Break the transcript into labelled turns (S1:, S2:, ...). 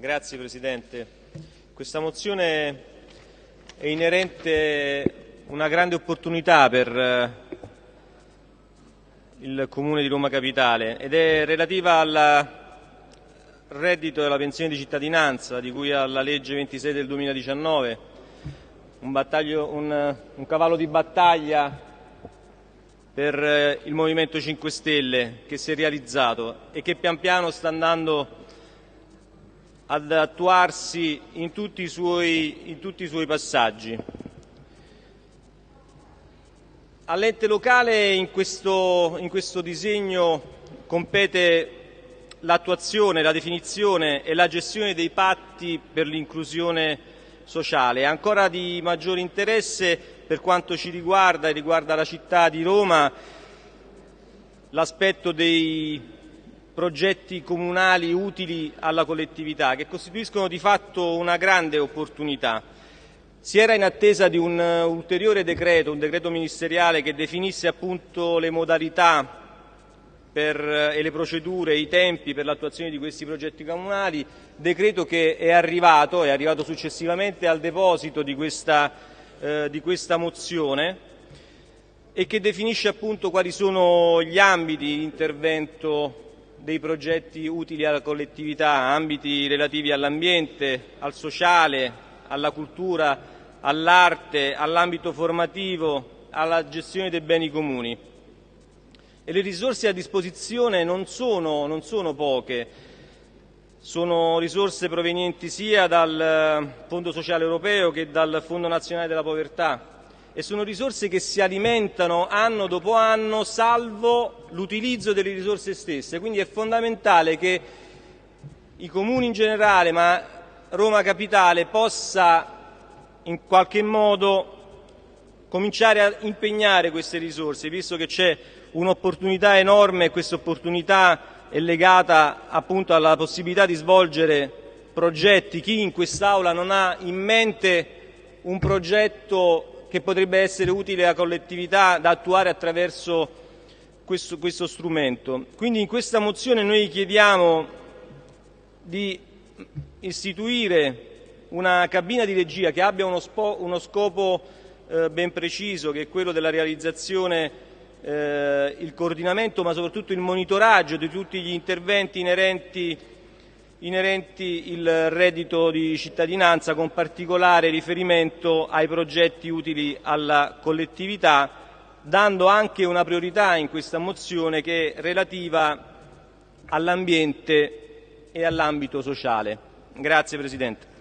S1: Grazie Presidente. Questa mozione è inerente una grande opportunità per eh, il Comune di Roma Capitale ed è relativa al reddito della pensione di cittadinanza di cui alla legge 26 del 2019, un, un, un cavallo di battaglia per eh, il Movimento 5 Stelle che si è realizzato e che pian piano sta andando ad attuarsi in tutti i suoi, tutti i suoi passaggi. All'ente locale in questo, in questo disegno compete l'attuazione, la definizione e la gestione dei patti per l'inclusione sociale. Ancora di maggiore interesse per quanto ci riguarda e riguarda la città di Roma l'aspetto dei progetti comunali utili alla collettività, che costituiscono di fatto una grande opportunità. Si era in attesa di un ulteriore decreto, un decreto ministeriale che definisse appunto le modalità per, e le procedure, i tempi per l'attuazione di questi progetti comunali, decreto che è arrivato, è arrivato successivamente al deposito di questa eh, di questa mozione e che definisce appunto quali sono gli ambiti di intervento dei progetti utili alla collettività, ambiti relativi all'ambiente, al sociale, alla cultura, all'arte, all'ambito formativo, alla gestione dei beni comuni. E le risorse a disposizione non sono, non sono poche, sono risorse provenienti sia dal Fondo sociale europeo che dal Fondo nazionale della povertà e sono risorse che si alimentano anno dopo anno salvo l'utilizzo delle risorse stesse. Quindi è fondamentale che i comuni in generale, ma Roma Capitale, possa in qualche modo cominciare a impegnare queste risorse, visto che c'è un'opportunità enorme e questa opportunità è legata appunto alla possibilità di svolgere progetti. Chi in quest'Aula non ha in mente un progetto che potrebbe essere utile alla collettività da attuare attraverso questo, questo strumento. Quindi in questa mozione noi chiediamo di istituire una cabina di regia che abbia uno, uno scopo eh, ben preciso, che è quello della realizzazione eh, il coordinamento ma soprattutto il monitoraggio di tutti gli interventi inerenti, inerenti il reddito di cittadinanza con particolare riferimento ai progetti utili alla collettività, dando anche una priorità in questa mozione che è relativa all'ambiente e all'ambito sociale. Grazie Presidente.